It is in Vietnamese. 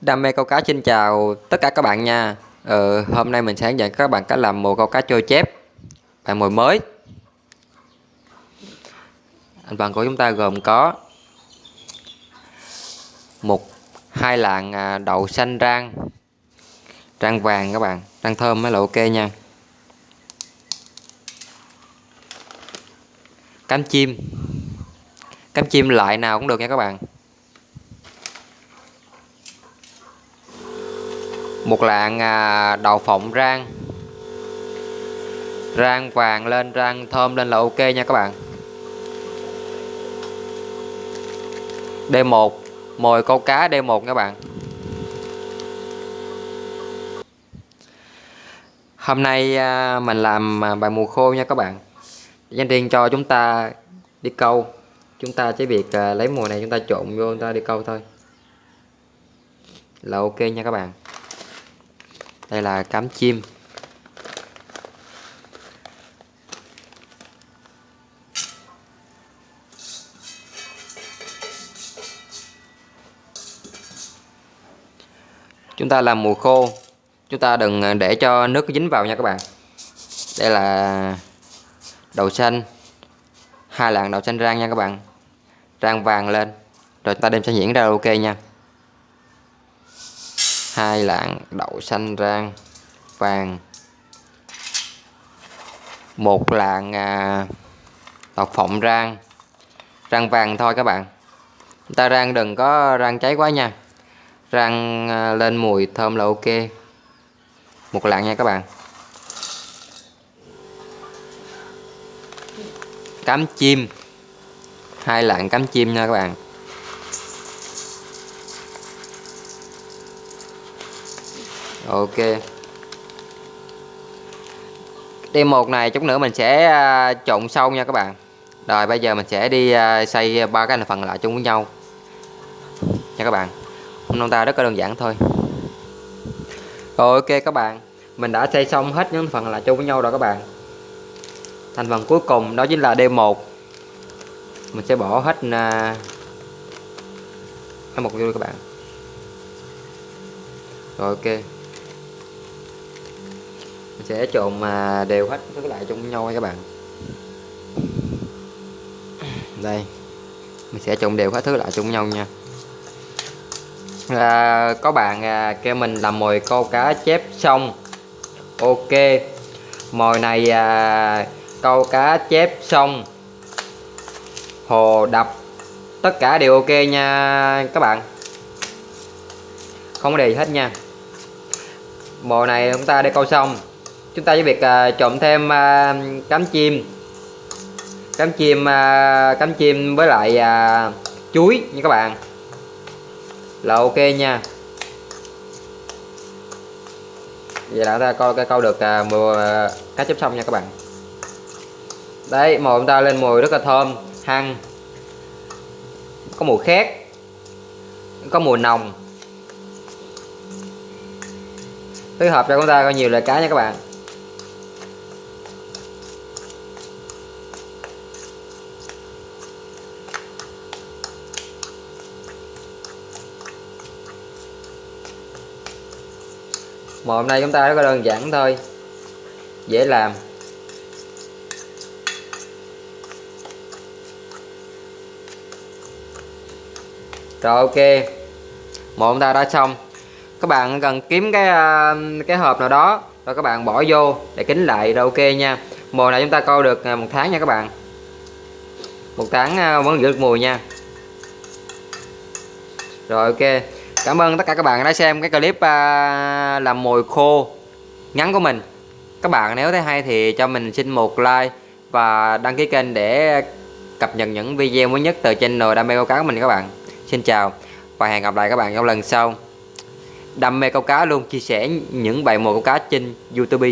Đam mê câu cá xin chào tất cả các bạn nha. Ờ, Hôm nay mình sẽ hướng dẫn các bạn cách làm mồi câu cá trôi chép. Bài mồi mới. Thành phần của chúng ta gồm có một hai lạng à, đậu xanh rang Rang vàng các bạn Rang thơm mới là ok nha. Cánh chim. Cánh chim loại nào cũng được nha các bạn. Một lạng à, đậu phộng rang. Rang vàng lên rang thơm lên là ok nha các bạn. D1 mồi câu cá D1 các bạn. Hôm nay à, mình làm à, bài mùa khô nha các bạn. Dành riêng cho chúng ta đi câu. Chúng ta chỉ việc à, lấy mùa này chúng ta trộn vô chúng ta đi câu thôi. Là ok nha các bạn đây là cám chim. Chúng ta làm mùa khô. Chúng ta đừng để cho nước dính vào nha các bạn. Đây là đậu xanh. Hai lạng đậu xanh rang nha các bạn. Rang vàng lên. Rồi ta đem sẽ nhuyễn ra ok nha hai lạng đậu xanh rang vàng. Một lạng à, đậu phộng rang. Rang vàng thôi các bạn. Ta rang đừng có rang cháy quá nha. Rang à, lên mùi thơm là ok. Một lạng nha các bạn. Cám chim. Hai lạng cám chim nha các bạn. Ok. Đêm một này chút nữa mình sẽ à, trộn sâu nha các bạn. Rồi bây giờ mình sẽ đi à, xây ba cái thành phần lại chung với nhau. Nha các bạn. Hôm ta rất là đơn giản thôi. Rồi ok các bạn. Mình đã xây xong hết những phần lại chung với nhau rồi các bạn. Thành phần cuối cùng đó chính là D1 mình sẽ bỏ hết à, một vô các bạn. Rồi ok sẽ trộn mà đều hết thứ lại chung nhau các bạn. Đây mình sẽ trộn đều hết thứ lại chung nhau nha. À, có bạn à, kêu mình làm mồi câu cá chép xong. Ok mồi này à, câu cá chép xong. Hồ đập tất cả đều ok nha các bạn. Không có gì hết nha. Mồi này chúng ta đi câu xong chúng ta với việc à, trộn thêm à, cám chim. Cám chim à, cám chim với lại à, chuối nha các bạn. Là ok nha. Vậy là ta coi câu được à, mùa à, cá chép xong nha các bạn. Đấy mồi chúng ta lên mùi rất là thơm hăng. Có mùi khét có mùi nồng. Phối hợp cho chúng ta có nhiều loại cá nha các bạn. Mà hôm nay chúng ta rất là đơn giản thôi. Dễ làm. Rồi, ok. Một chúng ta đã xong. Các bạn cần kiếm cái à, cái hộp nào đó rồi các bạn bỏ vô để kính lại rồi ok nha. Mùa này chúng ta câu được à, một tháng nha các bạn. Một tháng à, vẫn giữ được mùi nha. Rồi, ok. Cảm ơn tất cả các bạn đã xem cái clip à, làm mồi khô ngắn của mình. Các bạn nếu thấy hay thì cho mình xin một like và đăng ký kênh để cập nhật những video mới nhất từ channel đam mê câu cá của mình các bạn. Xin chào và hẹn gặp lại các bạn trong lần sau. Đam mê câu cá luôn chia sẻ những bài mồi câu cá trên YouTube.